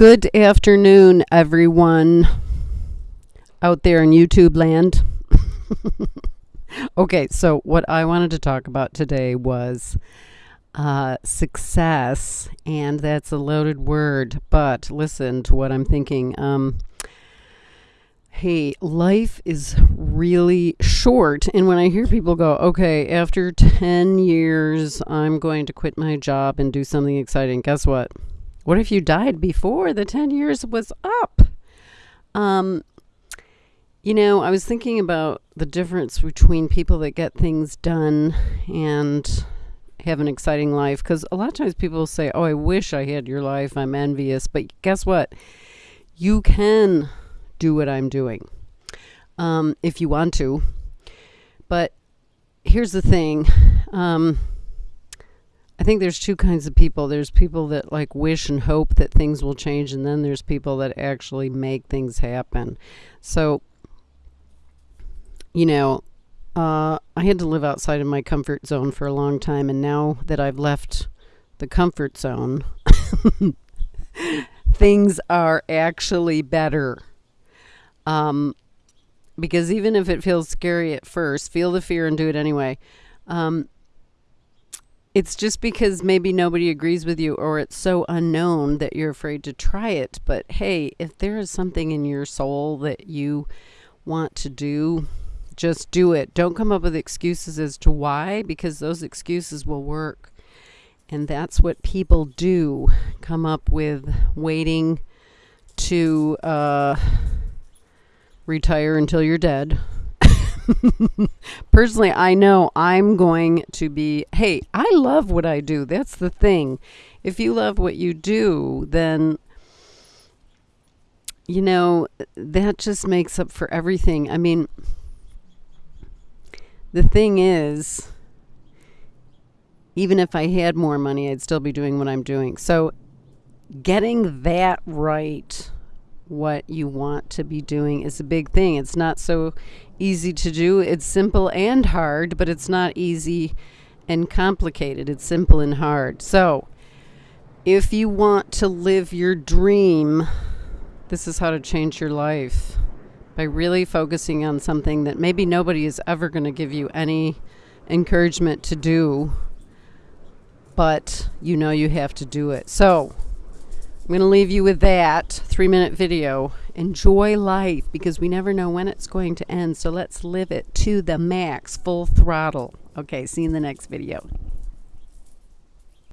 Good afternoon, everyone out there in YouTube land. okay, so what I wanted to talk about today was uh, success, and that's a loaded word, but listen to what I'm thinking. Um, hey, life is really short. And when I hear people go, okay, after 10 years, I'm going to quit my job and do something exciting, guess what? What if you died before the 10 years was up? Um, you know, I was thinking about the difference between people that get things done and have an exciting life because a lot of times people say, Oh, I wish I had your life. I'm envious. But guess what? You can do what I'm doing um, if you want to. But here's the thing um, I think there's two kinds of people. There's people that like wish and hope that things will change, and then there's people that actually make things happen. So, you know, uh, I had to live outside of my comfort zone for a long time, and now that I've left the comfort zone, things are actually better. Um, because even if it feels scary at first, feel the fear and do it anyway. Um, it's just because maybe nobody agrees with you or it's so unknown that you're afraid to try it. But hey, if there is something in your soul that you want to do, just do it. Don't come up with excuses as to why, because those excuses will work. And that's what people do come up with waiting to uh, retire until you're dead Personally, I know I'm going to be, hey, I love what I do. That's the thing. If you love what you do, then, you know, that just makes up for everything. I mean, the thing is, even if I had more money, I'd still be doing what I'm doing. So, getting that right what you want to be doing is a big thing. It's not so easy to do. It's simple and hard, but it's not easy and complicated. It's simple and hard. So, if you want to live your dream, this is how to change your life by really focusing on something that maybe nobody is ever going to give you any encouragement to do, but you know you have to do it. So, I'm going to leave you with that three minute video. Enjoy life because we never know when it's going to end. So let's live it to the max, full throttle. Okay, see you in the next video.